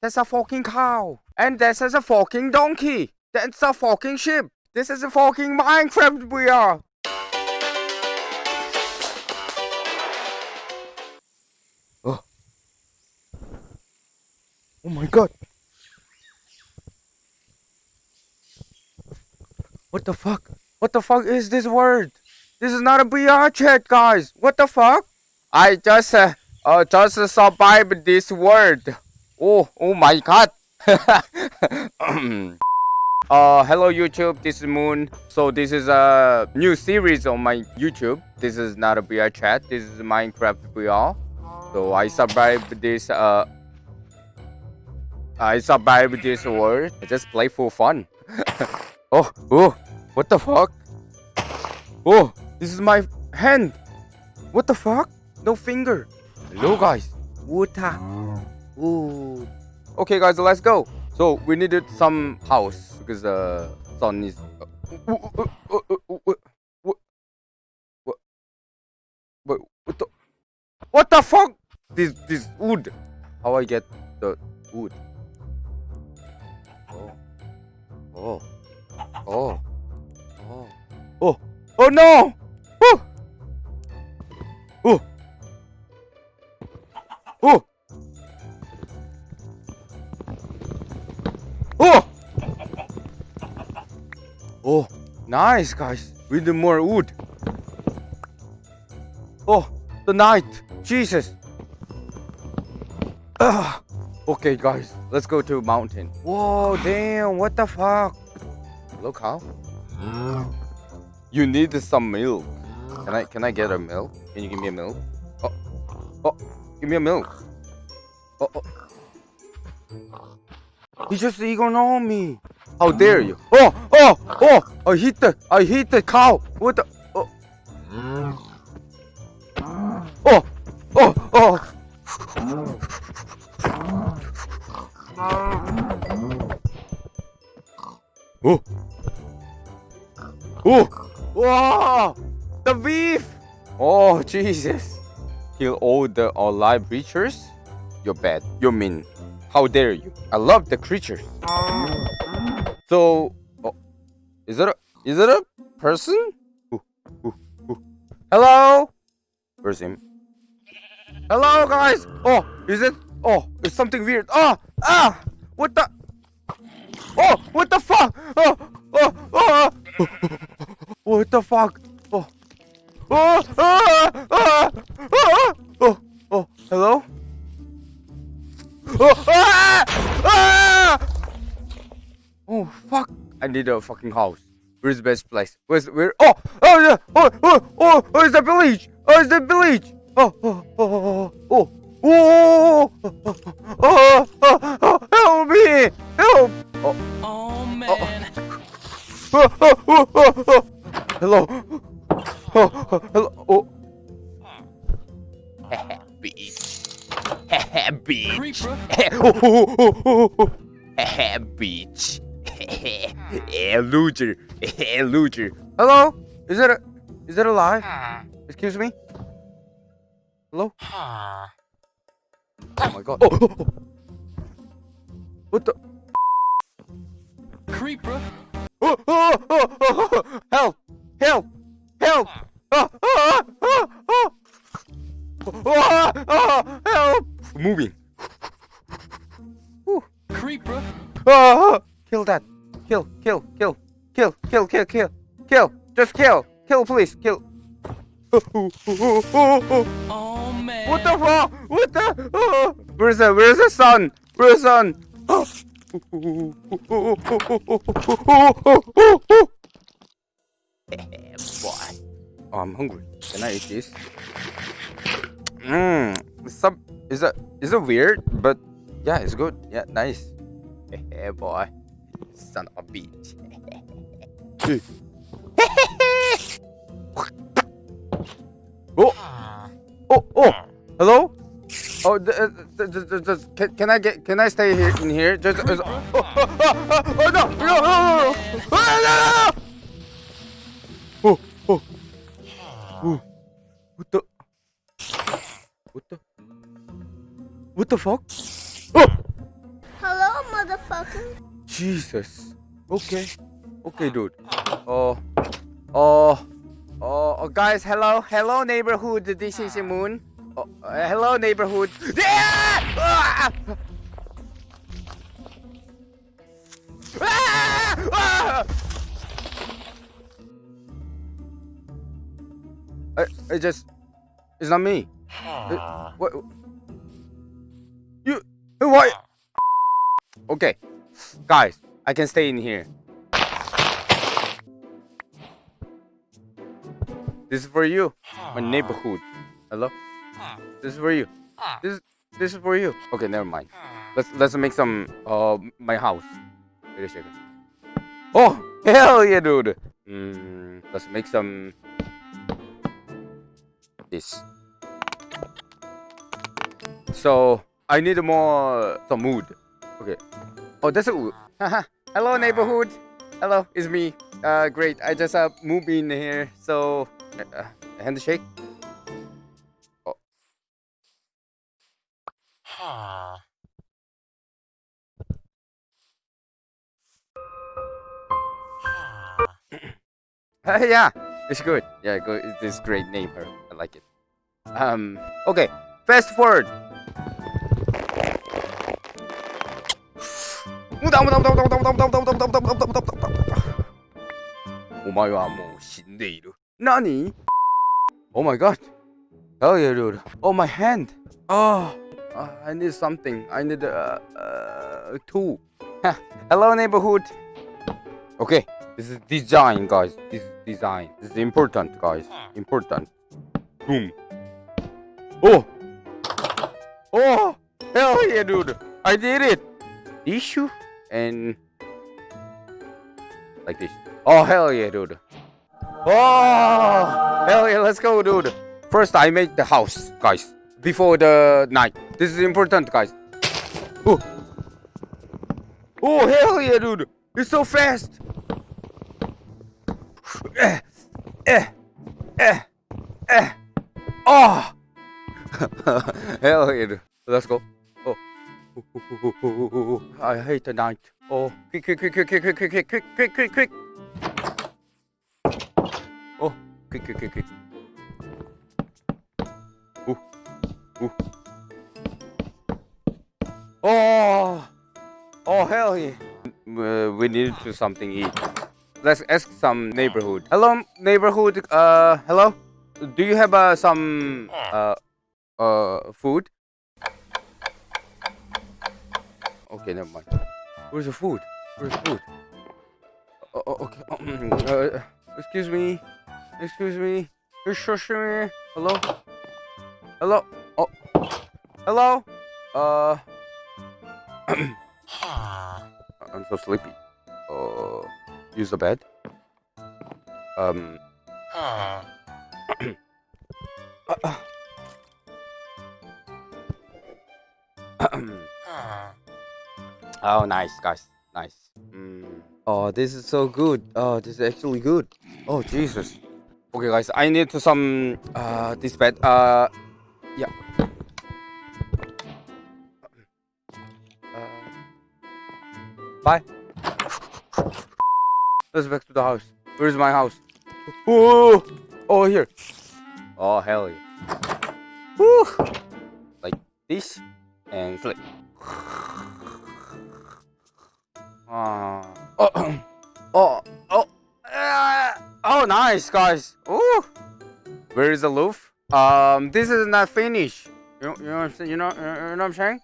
That's a fucking cow. And this is a fucking donkey. That's a fucking sheep. This is a fucking Minecraft we are. Oh. Oh my god. What the fuck? What the fuck is this word? This is not a VRChat, guys. What the fuck? I just uh, uh just survived this word. Oh, oh my god. uh, hello YouTube, this is Moon. So this is a new series on my YouTube. This is not a VRChat, this is Minecraft VR. So I survived this uh I survived this world. I just play for fun. oh, oh, what the fuck? Oh, this is my hand. What the fuck? No finger. Hello guys. Water. Ooh. Okay guys, let's go. So we needed some house because the uh, sun is. Uh, uh, what, what, what the? What the fuck? This this wood. How I get the wood? Oh. Oh. Oh. Oh. Oh. Oh no! Oh. Oh. Oh. Oh! Oh, nice, guys. We need more wood. Oh, the night. Jesus. Ugh. Okay, guys. Let's go to mountain. Whoa, damn. What the fuck? Look how. You need some milk. Can I can I get a milk? Can you give me a milk? Oh, oh, give me a milk. Oh, oh. He just ignored me. How dare you? Oh, oh, oh! oh I hit the, oh, I hit the cow. What the? Oh, oh, oh, oh. Oh, oh, wow! The beef! Oh, Jesus! Kill all the alive creatures? You're bad. You're mean. How dare you? I love the creatures. So, oh, is it a is it a person? Ooh, ooh, ooh. Hello? Where's him? Hello, guys. Oh, is it? Oh, it's something weird. Oh, ah, what the? Oh, what the fuck? Oh, oh, oh, what the fuck? Oh, oh, ah, ah, ah, oh, oh, hello? Oh, ah! Ah! oh fuck! I need a fucking house. Where's the best place? Where's where? Oh! Oh yeah! Oh! Oh! Oh! Oh! It's the village! Oh! It's the village! Oh! Oh! Oh! Oh! Oh! Oh! Oh! oh, Help me! Help! Oh! Oh man! Oh! Oh! Oh! Oh! oh. Hello! Oh! oh, Hello! Oh! Beach. Beach. Creeper! oh, oh, oh, oh, oh. Beach. Loser. Eh, loser. Hello? Is it a, is it alive? Excuse me? Hello? Oh my god. Oh, oh, oh. What the? Creeper! Oh, oh, oh, oh, oh. Help! Help! Help! Oh, oh, oh, oh, oh. Oh, oh, help! Moving. Creeper! Oh, kill that. Kill, kill, kill, kill, kill, kill, kill, kill. Just kill. Kill, please. Kill. Oh! What the fuck? What the? Oh. Where's the Where's the sun? Where's the sun? Oh. Boy, oh, I'm hungry. Can I eat this? Mmm. Some is it is it weird? But yeah, it's good. Yeah, nice. Hey boy, son of a bitch. Oh. oh, oh, oh, hello. Oh, uh, just, can, can I get? Can I stay here in here? Just, just oh, oh, oh, oh, oh no, no, no, no, no, no. Ah, oh, oh, oh. What the? What the? What the fuck? Oh! Hello, motherfucker. Jesus. Okay. Okay, dude. Oh. Oh. Oh, guys, hello. Hello, neighborhood. This is Moon. Oh, uh, hello, neighborhood. Yeah! Ah! Ah! Ah! I, I just. It's not me. Uh, what? You. What? Okay. Guys, I can stay in here. This is for you. My neighborhood. Hello? This is for you. This this is for you. Okay, never mind. Let's let's make some uh my house. Wait a second. Oh hell yeah, dude. Mm, let's make some this. So I need more some wood. Okay. Oh, that's a wood. Hello, neighborhood. Hello, it's me. Uh, great. I just uh moved in here. So, uh, handshake. Oh. Uh, yeah, it's good. Yeah, good. This great name her. I like it. Um. Okay. Fast forward. お前はもう死んでいる。何 Oh my god. Hell yeah, dude. Oh, my hand. Oh, uh, I need something. I need a uh, uh, tool. Hello, neighborhood. Okay, this is design, guys. This is design. This is important, guys. Important. Boom. Oh. Oh. Hell yeah, dude. I did it. Issue And like this. Oh hell yeah, dude. Oh hell yeah, let's go, dude. First, I made the house, guys, before the night. This is important, guys. Oh, oh hell yeah, dude. It's so fast. Eh, eh, eh, eh. Oh. hell yeah, dude. Let's go. Oh. I hate the night. Oh, quick, quick, quick, quick, quick, quick, quick, quick, quick, quick, quick. Oh, quick, quick, quick, quick. Ooh, ooh. Oh, oh hell yeah. Uh, we need to something eat. Let's ask some neighborhood. Hello, neighborhood. Uh, hello. Do you have uh, some uh, uh, food? Okay, never mind. Where's the food? Where's the food? Oh, oh, okay. Uh, excuse me. Excuse me. Excuse me. Hello? Hello? Oh. Hello? Uh. I'm so sleepy. Uh. Use the bed. Um. Uh, Oh, nice, guys. Nice. Mm. Oh, this is so good. Oh, this is actually good. Oh, Jesus. Okay, guys, I need to some uh this bed. Uh, yeah. Uh, bye. Let's back to the house. Where's my house? Oh, oh here. Oh hell yeah. Woo. Like this and flip. Uh, oh, oh, oh, uh, oh, nice, guys. Ooh. Where is the roof? Um, this is not finished. You, you know what I'm saying? You know, you know what I'm saying?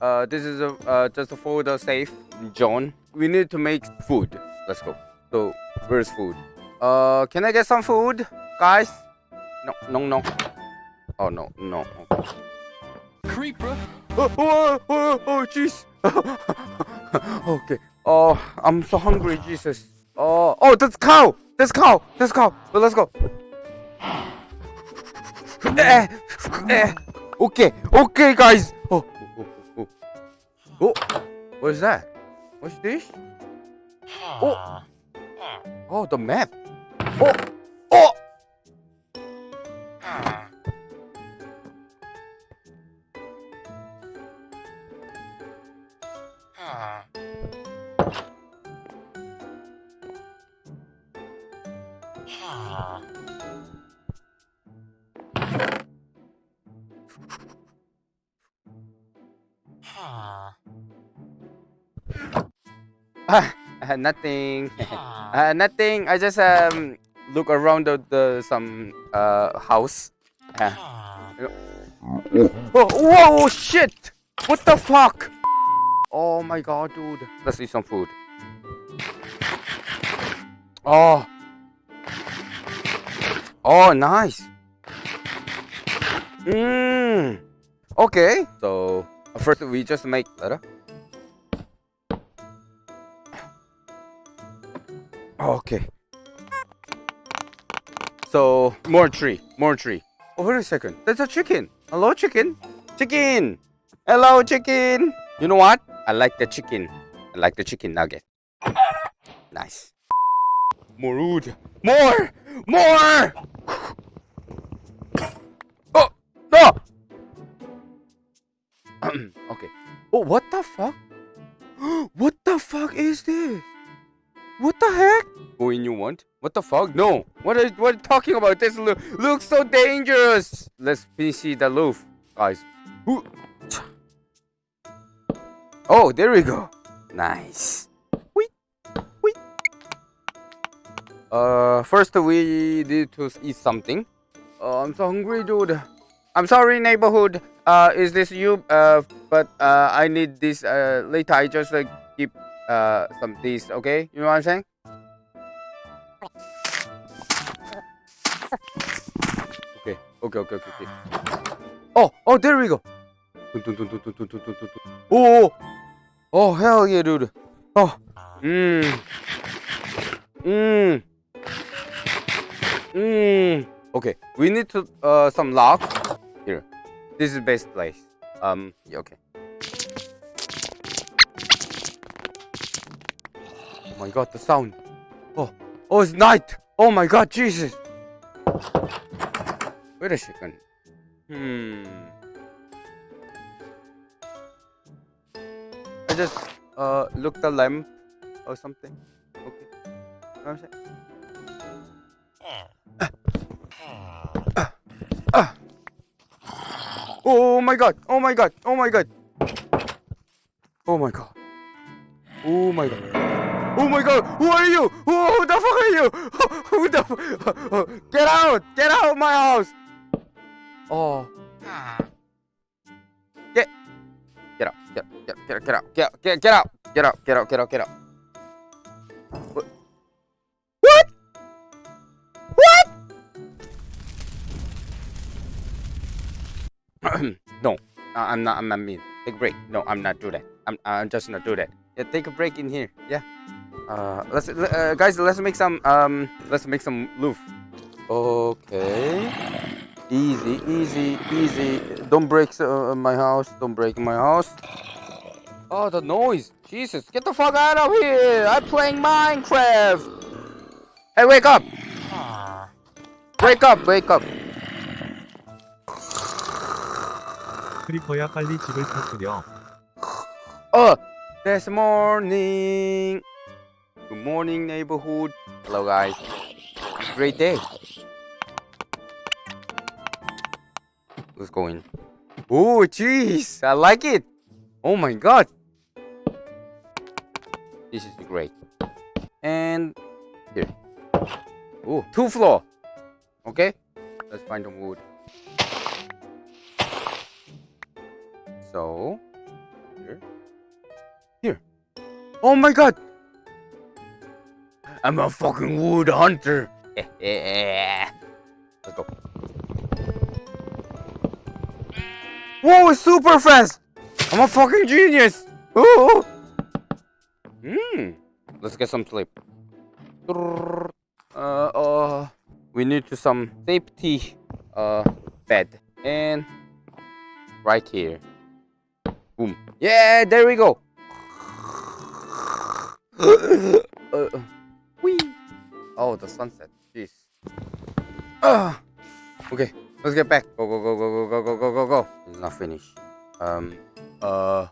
Uh, this is a, uh, just for the safe zone. We need to make food. Let's go. So, where's food? Uh, can I get some food, guys? No, no, no. Oh no, no. Okay. Creeper. Oh, oh, oh, oh, jeez. okay. Oh, I'm so hungry, Jesus. Oh, oh, that's cow. That's cow. That's cow. Well, let's go. Eh, eh. Okay, okay, guys. Oh, oh, oh, oh. oh. What is that? What's this? Oh, oh, the map. Oh, oh. Ah, uh, nothing. uh, nothing. I just um look around the, the some uh house. Uh, oh, whoa, shit! What the fuck? Oh my god, dude. Let's eat some food. Oh. Oh, nice. Mmm. Okay. So first we just make letter. Oh, okay. So more tree, more tree. Oh, wait a second. That's a chicken. Hello, chicken. Chicken. Hello, chicken. You know what? I like the chicken. I like the chicken nugget. Nice. More wood. More! More! Oh! No! okay. Oh, what the fuck? what the fuck is this? What the heck? Go in you want? What the fuck? No. What are, what are you talking about? This lo looks so dangerous. Let's see the roof, guys. Ooh. Oh, there we go. Nice. Wait. Wait. Uh, first we need to eat something. Uh, I'm so hungry, dude. I'm sorry, neighborhood. Uh, is this you? Uh, but uh, I need this. Uh, later I just like keep uh some these okay? You know what i'm saying? Okay okay okay okay, okay. oh oh there we go. Oh oh hell yeah dude. Oh. Mmm mmm mmm okay we need to uh some lock. Here. This is best place. Um yeah, okay. Oh my god, the sound. Oh, oh, it's night. Oh my god, Jesus. Wait a second. Hmm. I just uh look the lamp or something. Okay. What I'm saying? Oh my god! Oh my god! Oh my god! Oh my god! Oh my god! Oh my god! Who are you? Who, who the fuck are you? Who the fuck? Get out! Get out of my house! Oh. Get. Get out. Get, get, get, get out. Get, get, get out. Get out. Get out. Get out. Get out. What? What? What? no, I'm not. I'm not mean. Take a break. No, I'm not do that. I'm. I'm just not do that. Yeah, take a break in here. Yeah. Uh, let's uh, guys. Let's make some. Um, let's make some roof. Okay. Easy, easy, easy. Don't break uh, my house. Don't break my house. Oh, the noise. Jesus, get the fuck out of here. I'm playing Minecraft. Hey, wake up. Wake up, wake up. 크리퍼야 빨리 집을 터뜨려. Oh, this morning. Good morning, neighborhood. Hello, guys. Great day. Let's go in. Oh, jeez. I like it. Oh my god. This is great. And here. Oh, two floor. Okay. Let's find some wood. So, here. Here. Oh my god! I'm a fucking wood hunter. Let's go. Whoa, it's super fast! I'm a fucking genius! Ooh! Hmm. Let's get some sleep. Uh, uh, we need to some safety uh bed and right here. Boom. Yeah, there we go. uh, whee. Oh, the sunset. Jeez. Uh, okay, let's get back. Go, go, go, go, go, go, go, go, go, go. It's not finished. Um, uh,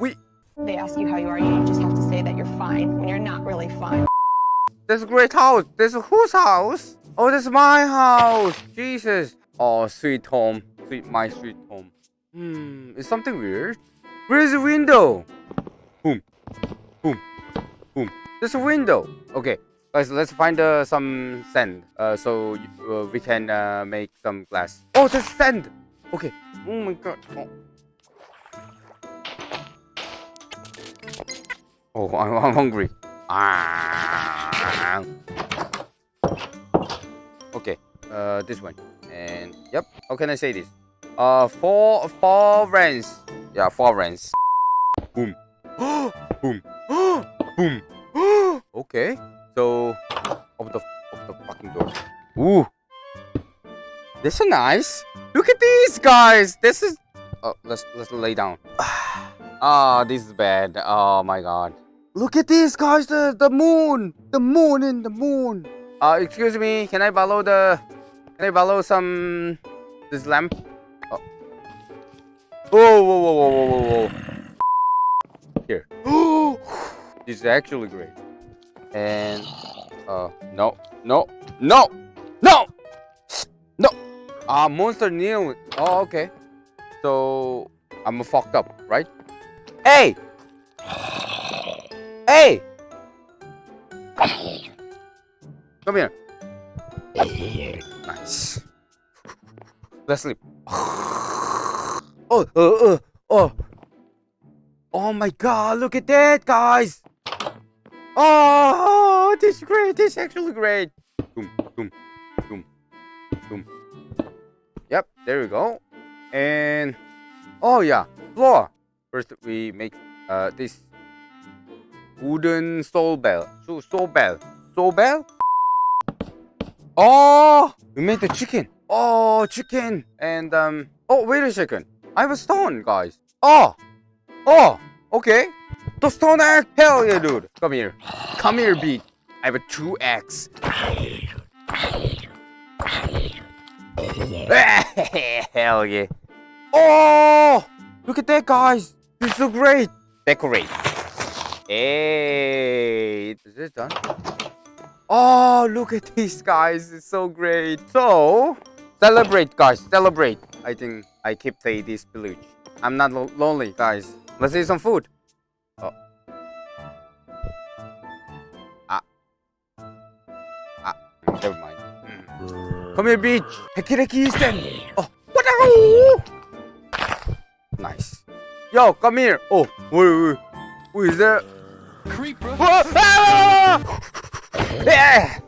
we. They ask you how you are, you just have to say that you're fine when you're not really fine. This great house. This is whose house? Oh, this is my house. Jesus. Oh, sweet home. Sweet, my sweet home. Hmm, is something weird? Where's the window? Boom, boom, There's a window. Okay, guys, let's find uh, some sand. Uh, so uh, we can uh, make some glass. Oh, there's sand. Okay. Oh my god. Oh, oh I'm, I'm hungry. Ah. Okay. Uh, this one. And yep. How can I say this? Uh, four four rents. Yeah, four rents. Boom. Boom. Boom. Okay. So open the open the fucking door. Ooh. This is nice. Look at these guys. This is. Oh, let's let's lay down. Ah, this is bad. Oh my god. Look at these guys. The the moon. The moon in the moon. Uh, excuse me. Can I borrow the? Can I borrow some? This lamp. Oh. Whoa, whoa, whoa, whoa, whoa, whoa, whoa. Here. this is actually great. And uh, no, no, no, no, no. Ah, monster new. Oh, okay. So I'm fucked up, right? Hey, hey, come here. Nice. Let's sleep. Oh, oh, uh, oh. Oh my god, look at that, guys. Oh, this is great. This is actually great. Boom, boom, boom, boom. Yep, there we go. And oh yeah, floor. First we make uh this wooden soul bell. So soul bell. Soul bell. Oh, we made the chicken. Oh, chicken. And um. Oh, wait a second. I have a stone, guys. Oh, oh. Okay. The stone axe. Hell yeah, dude. Come here. Come here, beat. I have a true axe. Hell yeah. Oh, look at that, guys. This is so great. Decorate. Hey, is it done? Oh, look at these guys. It's so great. So, celebrate, guys. Celebrate. I think I keep play this village. I'm not lo lonely, guys. Let's eat some food. Oh. Ah. Ah. Never mind. Mm. Come here, beach. Hekireki sen. Oh. What are Nice. Yo, come here. Oh, wait, wait. Who is that? Creeper. Whoa! Ah! Yeah!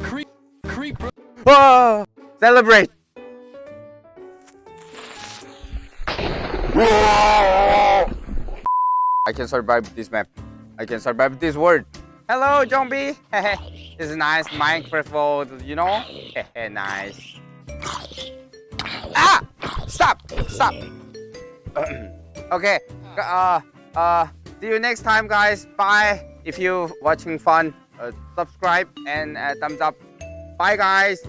Creep. Creeper. Whoa! Celebrate! I can survive this map. I can survive this world. Hello, zombie. this is nice Minecraft world, you know? nice. Ah! Stop! Stop! okay. Uh, uh, see you next time, guys. Bye. If you watching fun, uh, subscribe and uh, thumbs up. Bye, guys.